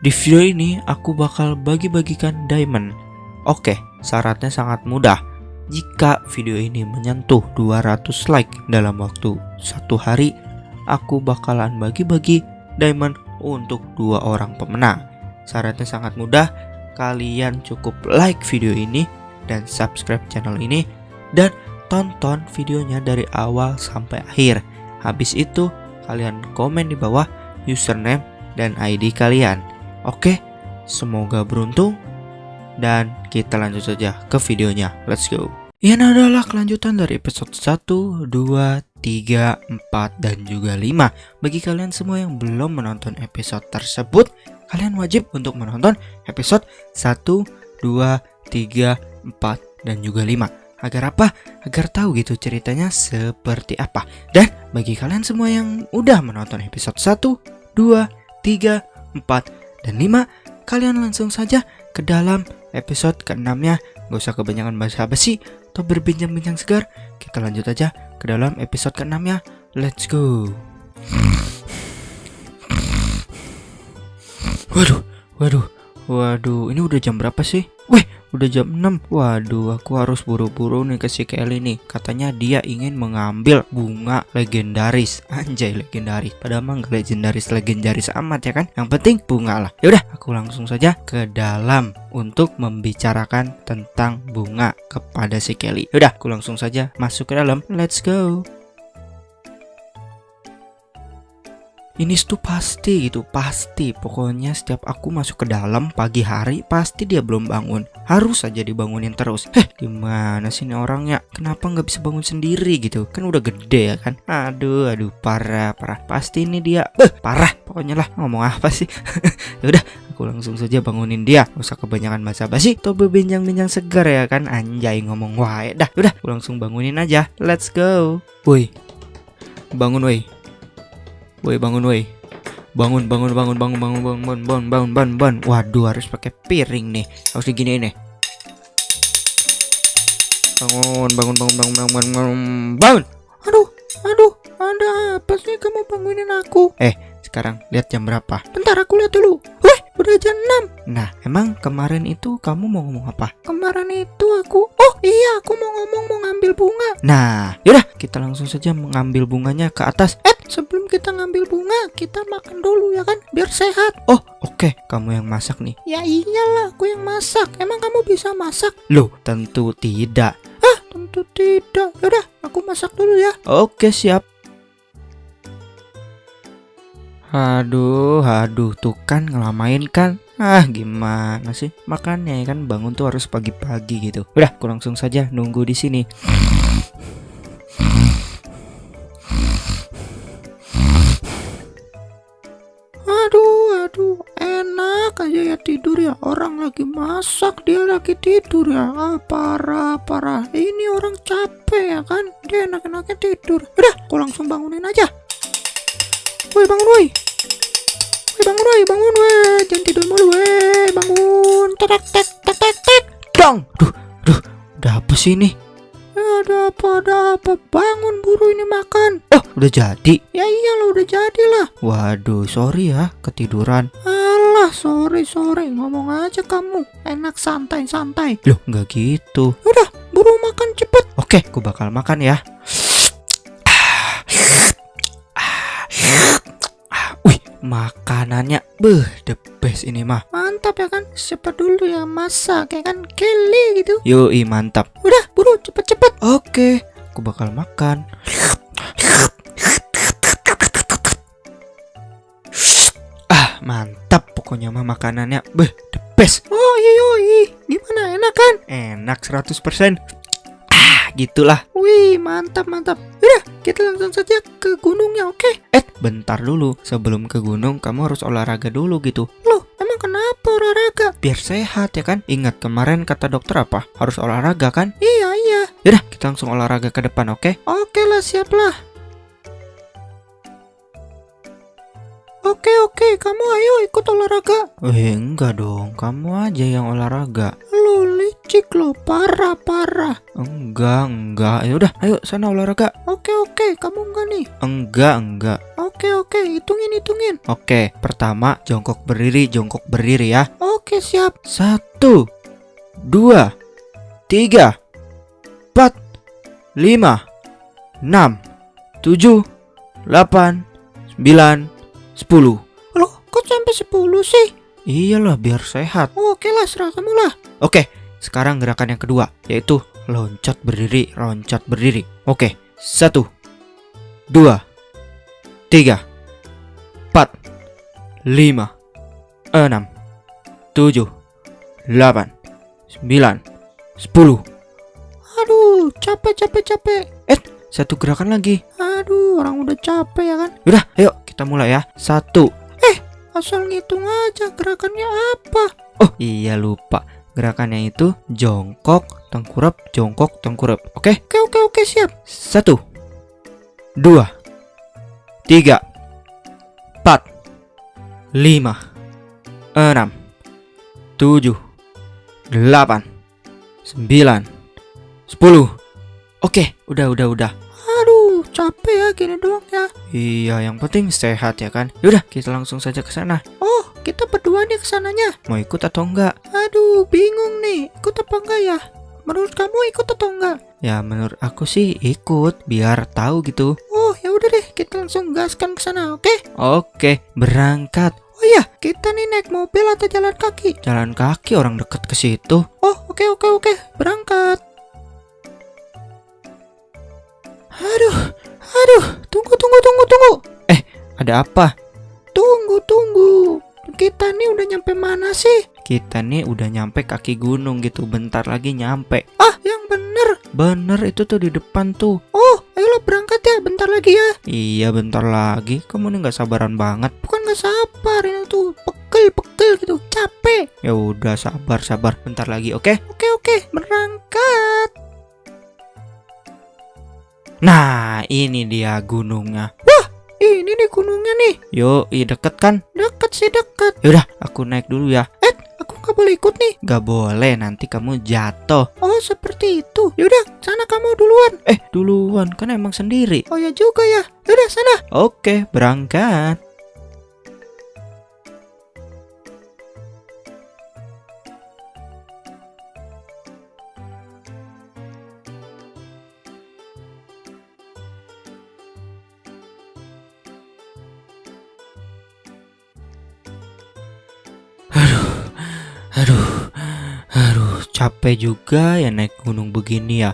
Di video ini aku bakal bagi-bagikan diamond. Oke, syaratnya sangat mudah. Jika video ini menyentuh 200 like dalam waktu satu hari, aku bakalan bagi-bagi diamond untuk dua orang pemenang. Syaratnya sangat mudah, kalian cukup like video ini dan subscribe channel ini dan tonton videonya dari awal sampai akhir. Habis itu, kalian komen di bawah username dan ID kalian. Oke, semoga beruntung dan kita lanjut saja ke videonya. Let's go. Ini adalah kelanjutan dari episode 1, 2, 3, 4, dan juga 5 Bagi kalian semua yang belum menonton episode tersebut Kalian wajib untuk menonton episode 1, 2, 3, 4, dan juga 5 Agar apa? Agar tahu gitu ceritanya seperti apa Dan bagi kalian semua yang udah menonton episode 1, 2, 3, 4, dan 5 Kalian langsung saja ke dalam episode ke-6 nya Gak usah kebanyakan bahasa basi atau berbincang-bincang segar, kita lanjut aja ke dalam episode ke-6 ya. Let's go. Waduh, waduh, waduh, ini udah jam berapa sih? Wih, udah jam 6 Waduh, aku harus buru-buru nih ke si Kelly nih. Katanya dia ingin mengambil bunga legendaris. Anjay, legendaris. Padahal mah gak legendaris-legendaris amat ya kan? Yang penting bunga lah. Yaudah, aku langsung saja ke dalam Untuk membicarakan tentang bunga kepada si Kelly. Yaudah, aku langsung saja masuk ke dalam. Let's go Ini tuh pasti gitu, pasti. Pokoknya setiap aku masuk ke dalam pagi hari, pasti dia belum bangun. Harus saja dibangunin terus. Heh, gimana sih ini orangnya? Kenapa nggak bisa bangun sendiri gitu? Kan udah gede ya kan? Aduh, aduh, parah, parah. Pasti ini dia. Eh, parah. Pokoknya lah, ngomong apa sih? Ya udah, aku langsung saja bangunin dia. Gak usah kebanyakan basa-basi. Tuh berbincang-bincang segar ya kan? Anjay ngomong wae. Dah, udah, aku langsung bangunin aja. Let's go. Woi. Bangun woi. Woi bangun woi. Bangun bangun bangun bangun bangun bangun bangun bangun bangun bangun bangun. Waduh harus pakai piring nih. Harus digini nih. Bangun bangun bangun bangun bangun bangun bangun. bangun. Aduh aduh ada apa sih kamu bangunin aku? Eh sekarang lihat jam berapa? Bentar aku lihat dulu. Udah jam 6 Nah emang kemarin itu kamu mau ngomong apa? Kemarin itu aku Oh iya aku mau ngomong mau ngambil bunga. Nah yaudah kita langsung saja mengambil bunganya ke atas. Eh sebelum kita ngambil bunga kita makan dulu ya kan biar sehat. Oh oke okay. kamu yang masak nih. Ya iyalah aku yang masak. Emang kamu bisa masak? Loh tentu tidak. Ah tentu tidak. Yaudah aku masak dulu ya. Oke siap Aduh, aduh, tuh kan ngelamain kan? Ah, gimana sih? Makanya kan bangun tuh harus pagi-pagi gitu. Udah, aku langsung saja nunggu di sini. Aduh, aduh, enak aja ya tidur ya. Orang lagi masak, dia lagi tidur ya. Ah, parah, parah. Ini orang capek ya kan? Dia enak-enaknya tidur. Udah, aku langsung bangunin aja. Woi bangun woi. Woi bangun woi bangun woi. Jangan tidur mulu woi. Bangun. Tek tek tek tek tek Dong. Duh duh. Udah apa sih ini ada apa ada apa. Bangun buru ini makan. Oh udah jadi. Ya iyalah udah jadi lah. Waduh sorry ya ketiduran. Alah sorry sorry. Ngomong aja kamu. Enak santai santai. Loh nggak gitu. Udah buru makan cepet. Oke aku bakal makan ya makanannya beh the best ini mah. Mantap ya kan? Siapa dulu yang masak ya kan? Kelly gitu. Yoi mantap. Udah buru cepet-cepet. Oke aku bakal makan. Ah mantap pokoknya mah makanannya. Beh the best. Oh iya yoi gimana? Enak kan? Enak 100% gitulah. Wih, mantap mantap. Udah, kita langsung saja ke gunungnya, oke? Okay? Eh, bentar dulu. Sebelum ke gunung, kamu harus olahraga dulu gitu. Loh, emang kenapa olahraga? Biar sehat ya kan? Ingat kemarin kata dokter apa? Harus olahraga kan? Iya, iya. Udah, kita langsung olahraga ke depan, oke? Okay? Oke lah, siap lah. Oke oke, kamu ayo ikut olahraga. Eh enggak dong, kamu aja yang olahraga. Licik lo, parah parah. Enggak, enggak. Ya udah, ayo sana olahraga. Oke oke, kamu enggak nih? Enggak, enggak. Oke oke, hitungin hitungin. Oke, pertama jongkok berdiri, jongkok berdiri ya. Oke siap. Satu, dua, tiga, empat, lima, enam, tujuh, delapan, sembilan, sepuluh. Loh, kok sampai 10 sih? Iyalah, biar sehat. Oke lah, serah kamu lah. Oke, sekarang gerakan yang kedua, yaitu loncat berdiri, loncat berdiri. Oke, satu, dua, tiga, empat, lima, enam, tujuh, delapan, sembilan, sepuluh. Aduh, capek capek capek. Satu gerakan lagi. Aduh, orang udah capek ya kan? Udah, ayo kita mulai ya. Satu. Asal ngitung aja gerakannya apa. Oh iya lupa. Gerakannya itu jongkok, tengkurap, jongkok, tengkurap. Oke? Oke oke oke siap. Satu, dua, tiga, empat, lima, enam, tujuh, delapan, sembilan, sepuluh. Oke, udah, udah, udah. Aduh, capek ya gini doang ya. Iya, yang penting sehat ya kan. Yaudah, kita langsung saja ke sana. Oh, kita berdua nih ke sananya. Mau ikut atau enggak? Aduh, bingung nih. Ikut apa enggak ya? Menurut kamu ikut atau enggak? Ya, menurut aku sih ikut biar tahu gitu. Oh, ya udah deh, kita langsung gaskan ke sana, oke? Oke, berangkat. Oh iya, kita nih naik mobil atau jalan kaki? Jalan kaki orang deket ke situ. Oh, oke oke oke, berangkat. Aduh, aduh, tunggu tunggu tunggu tunggu. Ada apa? Tunggu tunggu. Kita nih udah nyampe mana sih? Kita nih udah nyampe kaki gunung gitu. Bentar lagi nyampe. Ah, yang bener. Bener itu tuh di depan tuh. Oh, ayolah berangkat ya, bentar lagi ya. Iya bentar lagi. Kamu nih nggak sabaran banget. Bukan gak sabar ini tuh, pegel pegel gitu, capek. Ya udah sabar sabar. Bentar lagi oke? Oke oke, berangkat. Nah ini dia gunungnya. Ini nih gunungnya nih, Yo, deket kan? deket sih deket. Yaudah aku naik dulu ya. Aku nggak boleh ikut nih. Gak boleh nanti kamu jatuh. Oh seperti itu. Yaudah, sana kamu duluan. Eh duluan kan emang sendiri. Oh ya juga ya. Yaudah sana. Oke berangkat. Capek juga ya naik gunung begini ya.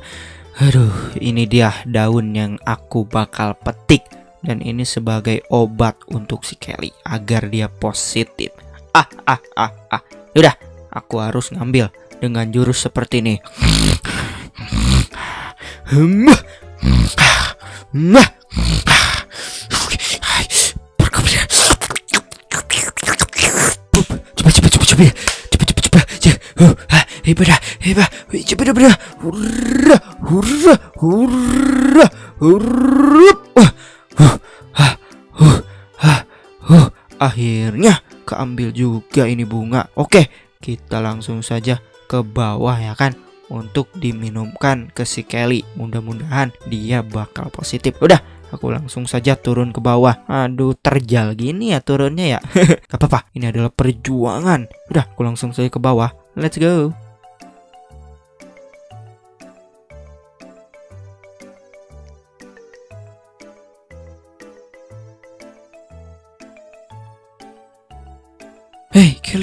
Aduh, ini dia daun yang aku bakal petik dan ini sebagai obat untuk si Kelly agar dia positif. Ah, ah, ah, ah. Udah, aku harus ngambil dengan jurus seperti ini. Hmm. Ah hebat coba coba coba hurra hurra hurra hurra uh, uh, uh, ah, uh. akhirnya keambil juga ini bunga oke kita langsung saja ke bawah ya kan untuk diminumkan ke si Kelly mudah-mudahan dia bakal positif udah Aku langsung saja turun ke bawah. Aduh, terjal gini ya turunnya ya. Gak apa-apa, ini adalah perjuangan. Udah, aku langsung saja ke bawah. Let's go.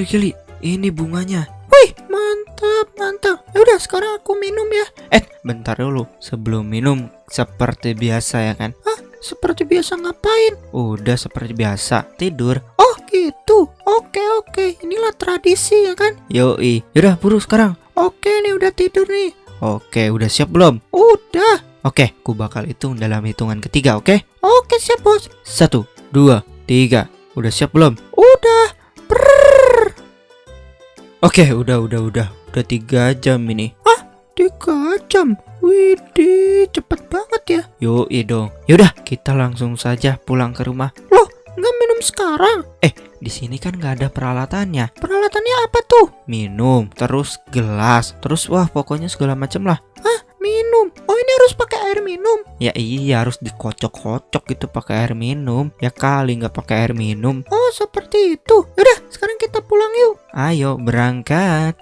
Kelly, Kelly, ini bunganya. Wih, mantap, mantap. Yaudah, sekarang aku minum ya. Eh, bentar dulu. Sebelum minum, seperti biasa ya kan? Seperti biasa ngapain? Udah seperti biasa, tidur. Oh, gitu. Oke, oke. Inilah tradisi ya kan? Yoi, yaudah buru sekarang. Oke, nih udah tidur nih. Oke, udah siap belum? Udah. Oke, ku bakal hitung dalam hitungan ketiga, oke? Oke, siap, Bos. Satu, dua, tiga. Udah siap belum? Udah. Brrrr. Oke, udah, udah, udah. Udah tiga jam ini. Tiga jam. Widih, cepet banget ya. Yoi dong. Yaudah, kita langsung saja pulang ke rumah. Nggak minum sekarang. Di sini kan nggak ada peralatannya. Peralatannya apa tuh? Minum, terus gelas, terus wah pokoknya segala macem lah. Minum. Oh ini harus pakai air minum. Ya iya harus dikocok-kocok gitu pakai air minum. Ya kali nggak pakai air minum. Oh seperti itu. Yaudah sekarang kita pulang yuk. Ayo berangkat.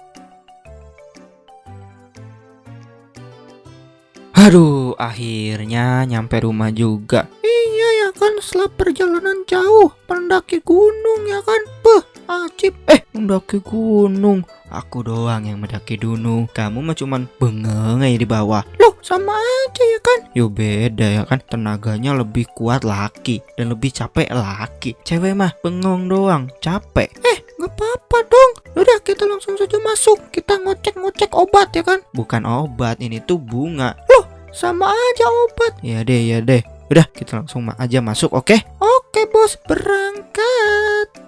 Aduh, akhirnya nyampe rumah juga. Iya ya kan setelah perjalanan jauh mendaki gunung ya kan. Beh, ajib. Eh, mendaki gunung. Aku doang yang mendaki gunung. Kamu mah cuman bengeng aja di bawah. Loh sama aja ya kan. Yo beda ya kan. Tenaganya lebih kuat laki dan lebih capek laki. Cewek mah bengong doang, capek. Eh gak apa-apa dong. Udah kita langsung saja masuk. Kita ngocek-ngocek obat ya kan. Bukan obat, ini tuh bunga. Sama aja obat. Ya deh, ya deh. Udah, kita langsung aja masuk, oke? Oke bos berangkat.